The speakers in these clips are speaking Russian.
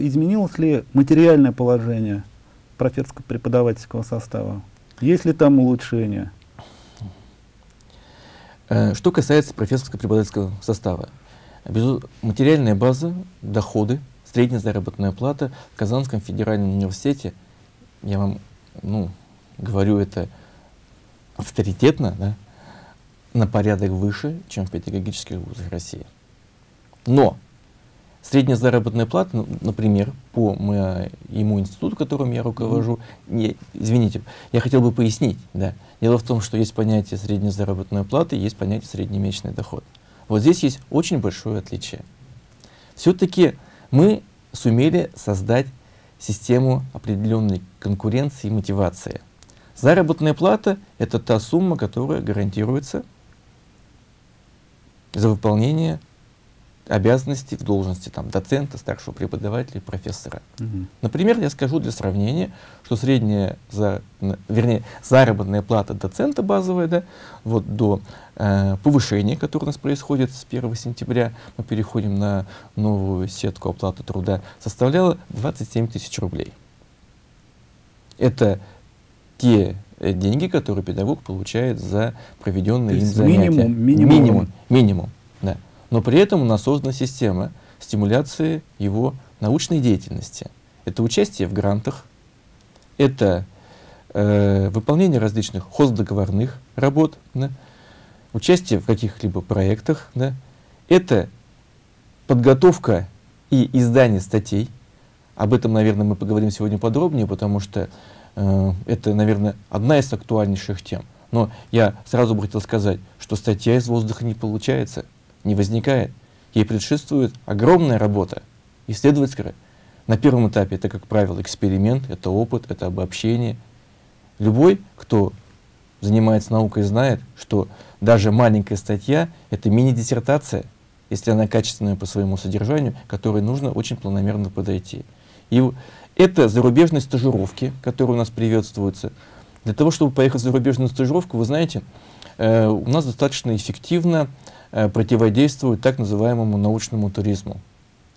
изменилось ли материальное положение профессорско-преподавательского состава? Есть ли там улучшения? Э, что касается профессорско-преподавательского состава, материальная база, доходы, средняя заработная плата в Казанском федеральном университете, я вам ну, говорю это авторитетно, да, на порядок выше, чем в педагогических вузах России. Но средняя заработная плата, например, по моему институту, которым я руковожу, не, извините, я хотел бы пояснить, да, дело в том, что есть понятие средняя заработная плата, есть понятие среднемесячный доход. Вот здесь есть очень большое отличие. Все-таки мы сумели создать систему определенной конкуренции и мотивации. Заработная плата — это та сумма, которая гарантируется за выполнение обязанностей в должности там, доцента, старшего преподавателя, профессора. Угу. Например, я скажу для сравнения, что средняя, за, вернее, заработная плата доцента базовая, да, вот до э, повышения, которое у нас происходит с 1 сентября, мы переходим на новую сетку оплаты труда, составляла 27 тысяч рублей. Это те э, деньги, которые педагог получает за проведенные им занятия. Минимум, минимум. Минимум, минимум, да но при этом у нас создана система стимуляции его научной деятельности. Это участие в грантах, это э, выполнение различных хоздоговорных работ, да, участие в каких-либо проектах, да, это подготовка и издание статей. Об этом, наверное, мы поговорим сегодня подробнее, потому что э, это, наверное, одна из актуальнейших тем. Но я сразу бы хотел сказать, что статья из воздуха не получается не возникает. Ей предшествует огромная работа, исследовательская. На первом этапе это, как правило, эксперимент, это опыт, это обобщение. Любой, кто занимается наукой, знает, что даже маленькая статья — это мини-диссертация, если она качественная по своему содержанию, которой нужно очень планомерно подойти. И это зарубежные стажировки, которые у нас приветствуются. Для того, чтобы поехать в зарубежную стажировку, вы знаете, э, у нас достаточно эффективно противодействуют так называемому научному туризму,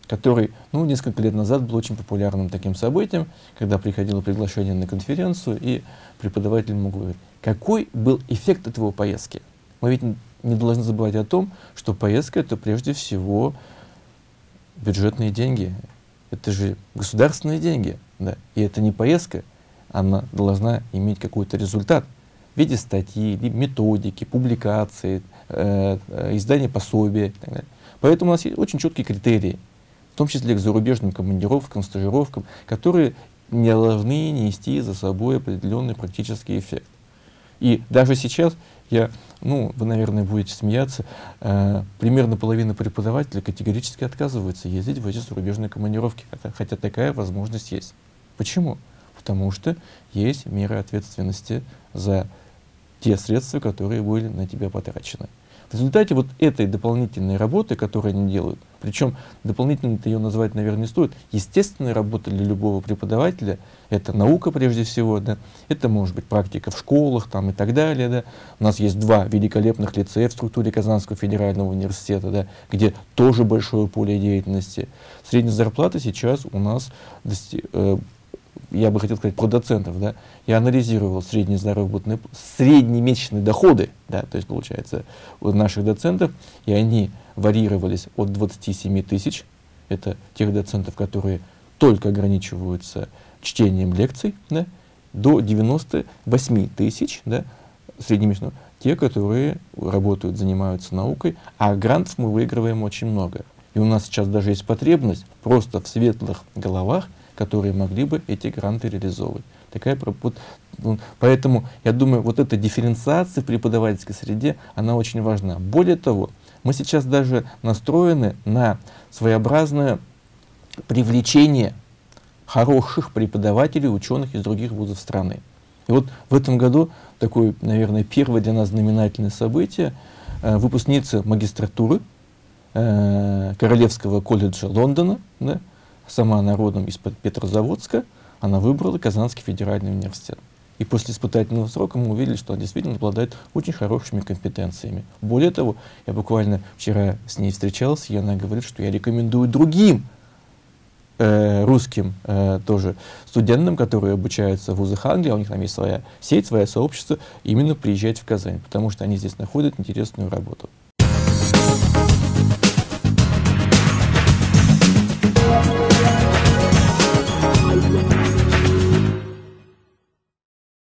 который ну, несколько лет назад был очень популярным таким событием, когда приходило приглашение на конференцию, и преподаватель мог говорить, какой был эффект этого поездки. Мы ведь не должны забывать о том, что поездка — это прежде всего бюджетные деньги. Это же государственные деньги. Да? И это не поездка, она должна иметь какой-то результат в виде статьи, методики, публикации, э, э, издания пособия и так далее. Поэтому у нас есть очень четкие критерии, в том числе к зарубежным командировкам, стажировкам, которые не должны нести за собой определенный практический эффект. И даже сейчас я, ну, вы, наверное, будете смеяться, э, примерно половина преподавателей категорически отказывается ездить в эти зарубежные командировки, хотя такая возможность есть. Почему? Потому что есть меры ответственности за те средства, которые были на тебя потрачены. В результате вот этой дополнительной работы, которую они делают, причем дополнительно ее назвать, наверное, не стоит, естественная работа для любого преподавателя, это наука прежде всего, да, это может быть практика в школах там, и так далее. Да. У нас есть два великолепных лицея в структуре Казанского федерального университета, да, где тоже большое поле деятельности. Средняя зарплата сейчас у нас э, я бы хотел сказать про доцентов, да, я анализировал средние заработные, среднемесячные доходы, да, то есть получается у наших доцентов, и они варьировались от 27 тысяч, это тех доцентов, которые только ограничиваются чтением лекций, да, до 98 тысяч, да, среднемесячного, те, которые работают, занимаются наукой, а грантов мы выигрываем очень много. И у нас сейчас даже есть потребность просто в светлых головах, которые могли бы эти гранты реализовывать. Такая, вот, ну, поэтому я думаю, вот эта дифференциация в преподавательской среде, она очень важна. Более того, мы сейчас даже настроены на своеобразное привлечение хороших преподавателей, ученых из других вузов страны. И вот в этом году такое, наверное, первое для нас знаменательное событие. Э, выпускница магистратуры э, Королевского колледжа Лондона, да, сама народом из-под Петрозаводска, она выбрала Казанский федеральный университет. И после испытательного срока мы увидели, что она действительно обладает очень хорошими компетенциями. Более того, я буквально вчера с ней встречался, и она говорит, что я рекомендую другим э, русским э, тоже студентам, которые обучаются в вузах Англии, а у них там есть своя сеть, свое сообщество, именно приезжать в Казань, потому что они здесь находят интересную работу. Thank you. Bye.